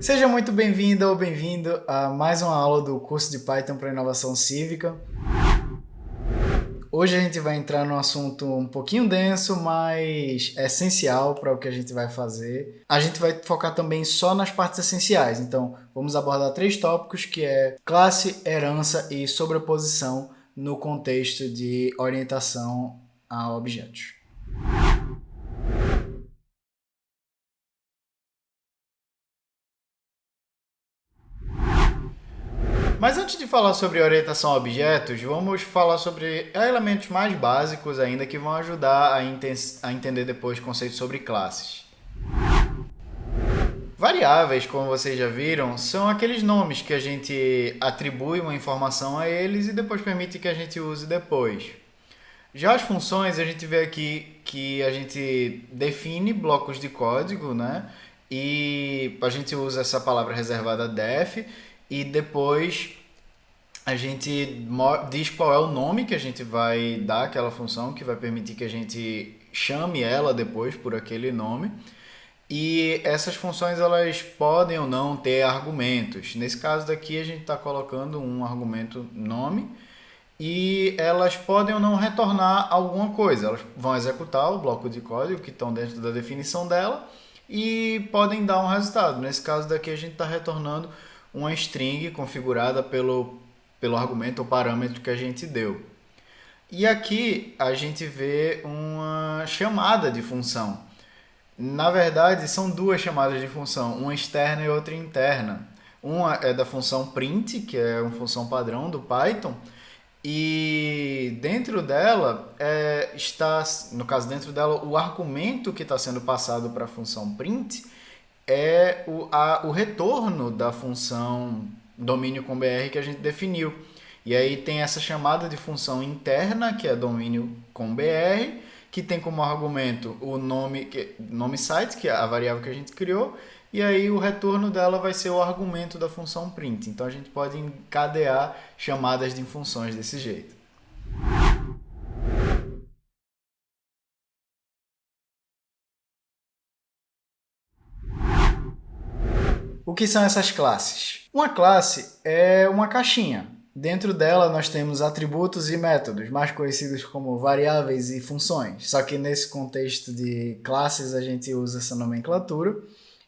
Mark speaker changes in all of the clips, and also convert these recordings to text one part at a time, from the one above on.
Speaker 1: Seja muito bem-vinda ou bem-vindo a mais uma aula do curso de Python para Inovação Cívica. Hoje a gente vai entrar num assunto um pouquinho denso, mas essencial para o que a gente vai fazer. A gente vai focar também só nas partes essenciais, então vamos abordar três tópicos que é classe, herança e sobreposição no contexto de orientação a objetos. Mas antes de falar sobre orientação a objetos, vamos falar sobre elementos mais básicos ainda que vão ajudar a, a entender depois conceitos sobre classes. Variáveis, como vocês já viram, são aqueles nomes que a gente atribui uma informação a eles e depois permite que a gente use depois. Já as funções, a gente vê aqui que a gente define blocos de código, né? E a gente usa essa palavra reservada def e depois a gente diz qual é o nome que a gente vai dar àquela função, que vai permitir que a gente chame ela depois por aquele nome. E essas funções elas podem ou não ter argumentos. Nesse caso daqui a gente está colocando um argumento nome e elas podem ou não retornar alguma coisa. Elas vão executar o bloco de código que estão dentro da definição dela e podem dar um resultado. Nesse caso daqui a gente está retornando uma string configurada pelo, pelo argumento ou parâmetro que a gente deu. E aqui a gente vê uma chamada de função. Na verdade, são duas chamadas de função, uma externa e outra interna. Uma é da função print, que é uma função padrão do Python, e dentro dela é, está, no caso dentro dela, o argumento que está sendo passado para a função print é o, a, o retorno da função domínio com br que a gente definiu. E aí tem essa chamada de função interna, que é domínio com br, que tem como argumento o nome, nome site, que é a variável que a gente criou, e aí o retorno dela vai ser o argumento da função print. Então a gente pode encadear chamadas de funções desse jeito. O que são essas classes? Uma classe é uma caixinha. Dentro dela nós temos atributos e métodos, mais conhecidos como variáveis e funções. Só que nesse contexto de classes a gente usa essa nomenclatura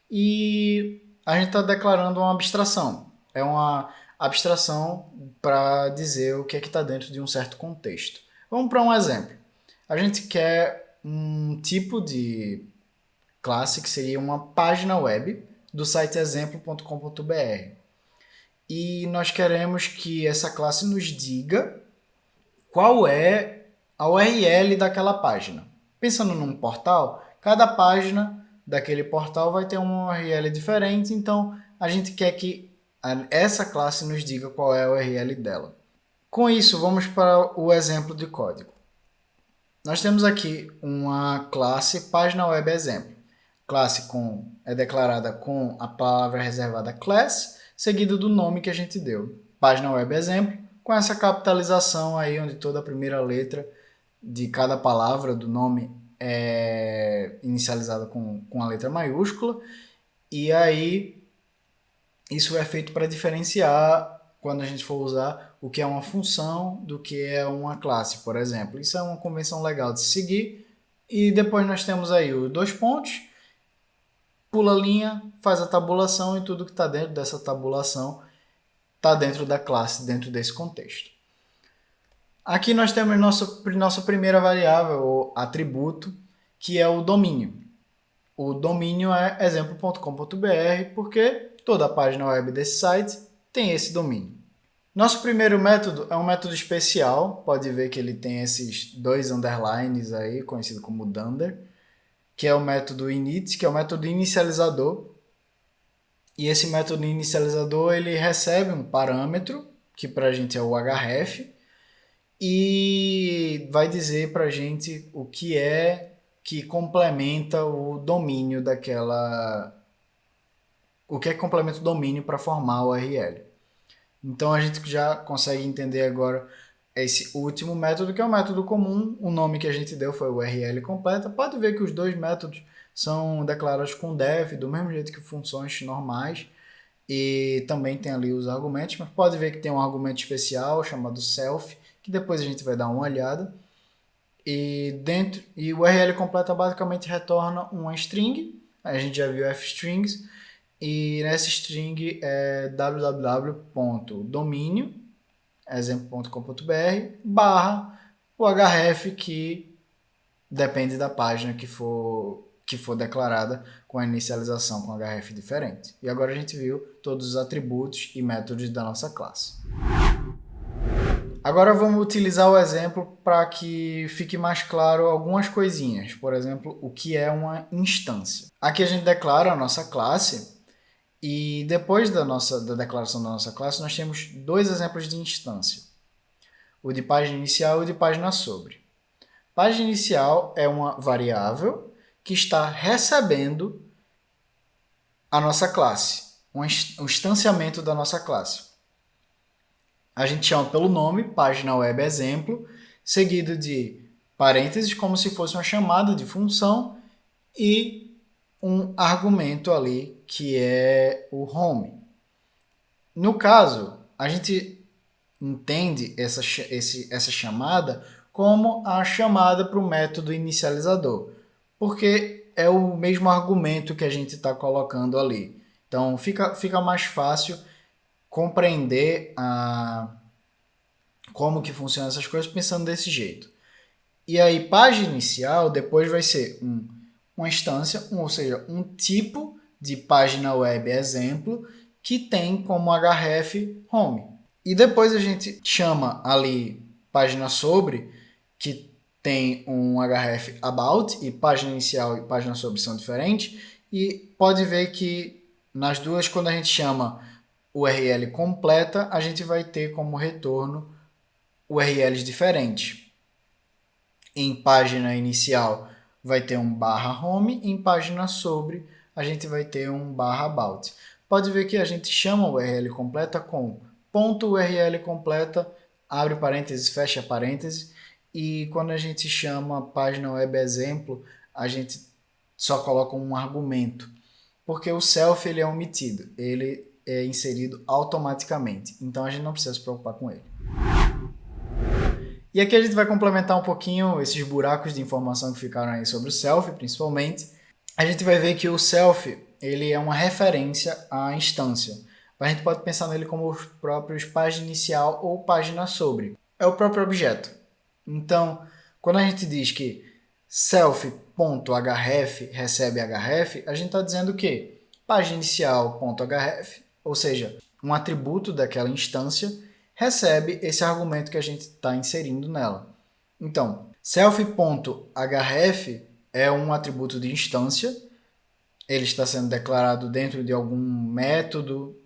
Speaker 1: e a gente está declarando uma abstração. É uma abstração para dizer o que é que está dentro de um certo contexto. Vamos para um exemplo. A gente quer um tipo de classe que seria uma página web do site exemplo.com.br. E nós queremos que essa classe nos diga qual é a URL daquela página. Pensando num portal, cada página daquele portal vai ter uma URL diferente, então a gente quer que essa classe nos diga qual é a URL dela. Com isso, vamos para o exemplo de código. Nós temos aqui uma classe página web exemplo classe com, é declarada com a palavra reservada class, seguido do nome que a gente deu. Página web exemplo, com essa capitalização aí, onde toda a primeira letra de cada palavra do nome é inicializada com, com a letra maiúscula. E aí, isso é feito para diferenciar quando a gente for usar o que é uma função do que é uma classe, por exemplo. Isso é uma convenção legal de se seguir. E depois nós temos aí os dois pontos pula a linha, faz a tabulação e tudo que está dentro dessa tabulação está dentro da classe, dentro desse contexto. Aqui nós temos nossa, nossa primeira variável, ou atributo, que é o domínio. O domínio é exemplo.com.br, porque toda a página web desse site tem esse domínio. Nosso primeiro método é um método especial, pode ver que ele tem esses dois underlines aí, conhecido como dunder que é o método init, que é o método inicializador. E esse método inicializador ele recebe um parâmetro, que para a gente é o href, e vai dizer para a gente o que é que complementa o domínio daquela... O que é que complementa o domínio para formar o URL. Então a gente já consegue entender agora esse último método, que é um método comum, o nome que a gente deu foi URL completa. Pode ver que os dois métodos são declarados com def, do mesmo jeito que funções normais, e também tem ali os argumentos, mas pode ver que tem um argumento especial chamado self, que depois a gente vai dar uma olhada. E dentro e o URL completa basicamente retorna uma string, a gente já viu fstrings, e nessa string é www.domínio, exemplo.com.br, barra o href que depende da página que for que for declarada com a inicialização com href diferente. E agora a gente viu todos os atributos e métodos da nossa classe. Agora vamos utilizar o exemplo para que fique mais claro algumas coisinhas. Por exemplo, o que é uma instância. Aqui a gente declara a nossa classe e depois da, nossa, da declaração da nossa classe nós temos dois exemplos de instância. O de página inicial e o de página sobre. Página inicial é uma variável que está recebendo a nossa classe, um instanciamento da nossa classe. A gente chama pelo nome, página web exemplo, seguido de parênteses, como se fosse uma chamada de função, e um argumento ali, que é o home. No caso, a gente entende essa, esse, essa chamada como a chamada para o método inicializador porque é o mesmo argumento que a gente está colocando ali. Então fica, fica mais fácil compreender a, como que funcionam essas coisas pensando desse jeito. E aí, página inicial depois vai ser um, uma instância, um, ou seja, um tipo de página web exemplo que tem como href home. E depois a gente chama ali página sobre, que tem um href about e página inicial e página sobre são diferentes e pode ver que nas duas quando a gente chama URL completa a gente vai ter como retorno URLs diferentes. Em página inicial vai ter um barra home, em página sobre a gente vai ter um barra about. Pode ver que a gente chama o URL completa com ponto URL completa, abre parênteses, fecha parênteses, e quando a gente chama página web exemplo, a gente só coloca um argumento, porque o self ele é omitido, ele é inserido automaticamente, então a gente não precisa se preocupar com ele. E aqui a gente vai complementar um pouquinho esses buracos de informação que ficaram aí sobre o self, principalmente. A gente vai ver que o self ele é uma referência à instância. A gente pode pensar nele como os próprios página inicial ou página sobre. É o próprio objeto. Então, quando a gente diz que self.href recebe href, a gente está dizendo que página inicial.href, ou seja, um atributo daquela instância, recebe esse argumento que a gente está inserindo nela. Então, self.href é um atributo de instância, ele está sendo declarado dentro de algum método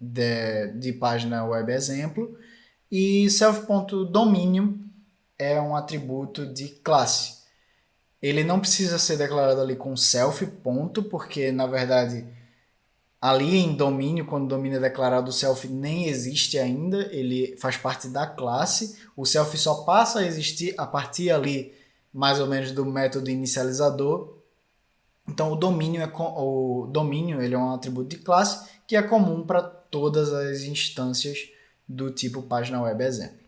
Speaker 1: de, de página web exemplo, e self.domínio é um atributo de classe. Ele não precisa ser declarado ali com self, ponto, porque na verdade ali em domínio, quando o domínio é declarado, o self nem existe ainda, ele faz parte da classe. O self só passa a existir a partir ali mais ou menos do método inicializador. Então o domínio é o domínio, ele é um atributo de classe que é comum para todas as instâncias do tipo página web exemplo.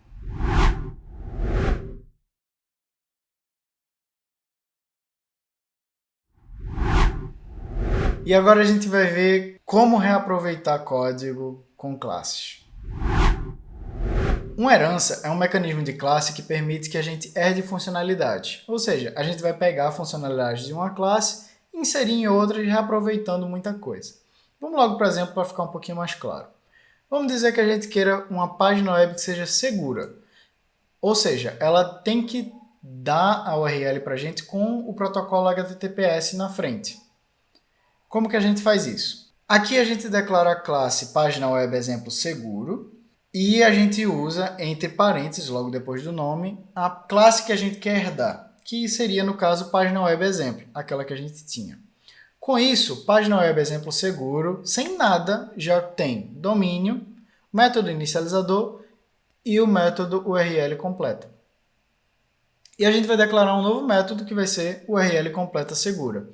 Speaker 1: E agora a gente vai ver como reaproveitar código com classes. Uma herança é um mecanismo de classe que permite que a gente herde funcionalidade. Ou seja, a gente vai pegar a funcionalidade de uma classe, inserir em outra e reaproveitando muita coisa. Vamos logo, por exemplo, para ficar um pouquinho mais claro. Vamos dizer que a gente queira uma página web que seja segura. Ou seja, ela tem que dar a URL para a gente com o protocolo HTTPS na frente. Como que a gente faz isso? Aqui a gente declara a classe página web exemplo seguro e a gente usa entre parênteses, logo depois do nome, a classe que a gente quer herdar, que seria no caso página web exemplo, aquela que a gente tinha. Com isso, página web exemplo seguro, sem nada, já tem domínio, método inicializador e o método URL completa. E a gente vai declarar um novo método que vai ser URL completa segura.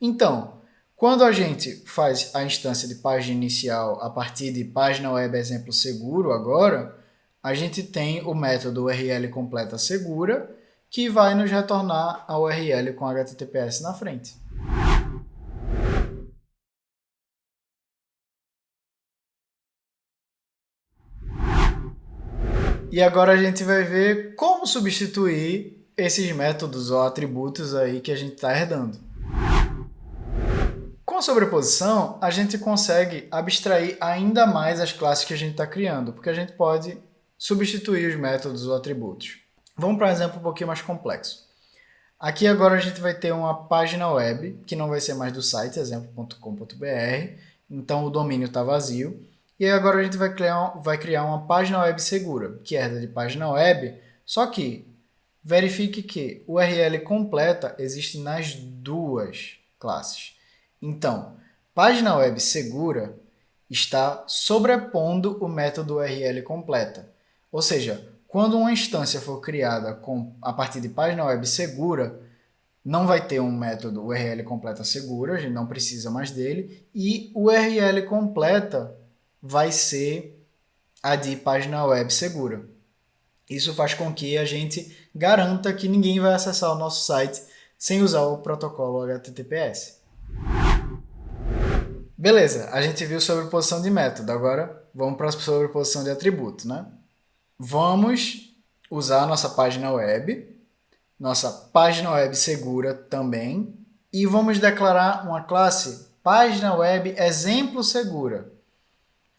Speaker 1: Então, Quando a gente faz a instância de página inicial a partir de página web exemplo seguro agora, a gente tem o método URL completa segura, que vai nos retornar a URL com HTTPS na frente. E agora a gente vai ver como substituir esses métodos ou atributos aí que a gente está herdando. A sobreposição, a gente consegue abstrair ainda mais as classes que a gente está criando, porque a gente pode substituir os métodos ou atributos. Vamos para um exemplo um pouquinho mais complexo. Aqui agora a gente vai ter uma página web, que não vai ser mais do site, exemplo.com.br, então o domínio está vazio, e agora a gente vai criar, vai criar uma página web segura, que herda de página web, só que verifique que o URL completa existe nas duas classes. Então, página web segura está sobrepondo o método URL completa. Ou seja, quando uma instância for criada com, a partir de página web segura, não vai ter um método URL completa segura, a gente não precisa mais dele, e o URL completa vai ser a de página web segura. Isso faz com que a gente garanta que ninguém vai acessar o nosso site sem usar o protocolo HTTPS. Beleza, a gente viu sobreposição de método, agora vamos para a sobreposição de atributo. Né? Vamos usar nossa página web, nossa página web segura também, e vamos declarar uma classe página web exemplo segura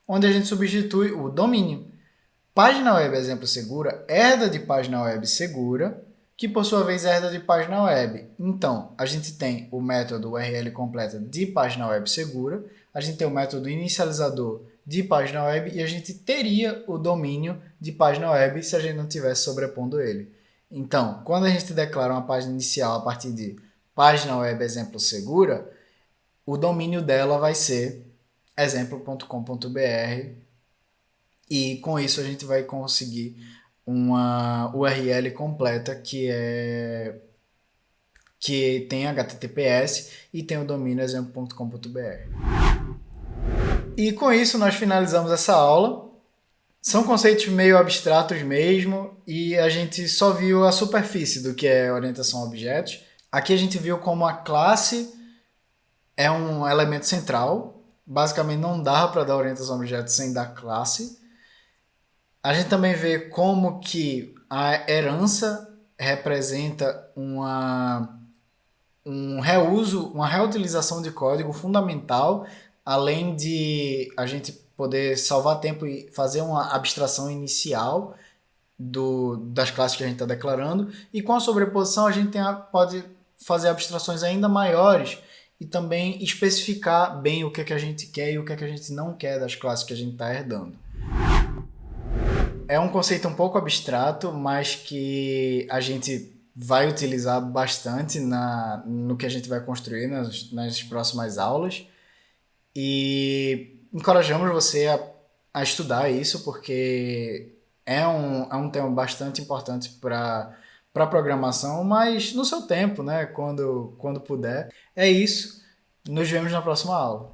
Speaker 1: onde a gente substitui o domínio. Página web exemplo segura herda de página web segura, que por sua vez herda de página web. Então, a gente tem o método URL completa de página web segura, a gente tem o método inicializador de página web e a gente teria o domínio de página web se a gente não tivesse sobrepondo ele. Então, quando a gente declara uma página inicial a partir de página web exemplo segura, o domínio dela vai ser exemplo.com.br e com isso a gente vai conseguir uma URL completa que é que tem HTTPS e tem o domínio exemplo.com.br. E com isso nós finalizamos essa aula. São conceitos meio abstratos mesmo e a gente só viu a superfície do que é orientação a objetos. Aqui a gente viu como a classe é um elemento central basicamente não dá para dar orientação a objetos sem dar classe. A gente também vê como que a herança representa uma, um reuso, uma reutilização de código fundamental, além de a gente poder salvar tempo e fazer uma abstração inicial do, das classes que a gente está declarando. E com a sobreposição a gente a, pode fazer abstrações ainda maiores e também especificar bem o que, é que a gente quer e o que, é que a gente não quer das classes que a gente está herdando. É um conceito um pouco abstrato, mas que a gente vai utilizar bastante na, no que a gente vai construir nas, nas próximas aulas. E encorajamos você a, a estudar isso, porque é um, é um tema bastante importante para para programação, mas no seu tempo, né? Quando, quando puder. É isso. Nos vemos na próxima aula.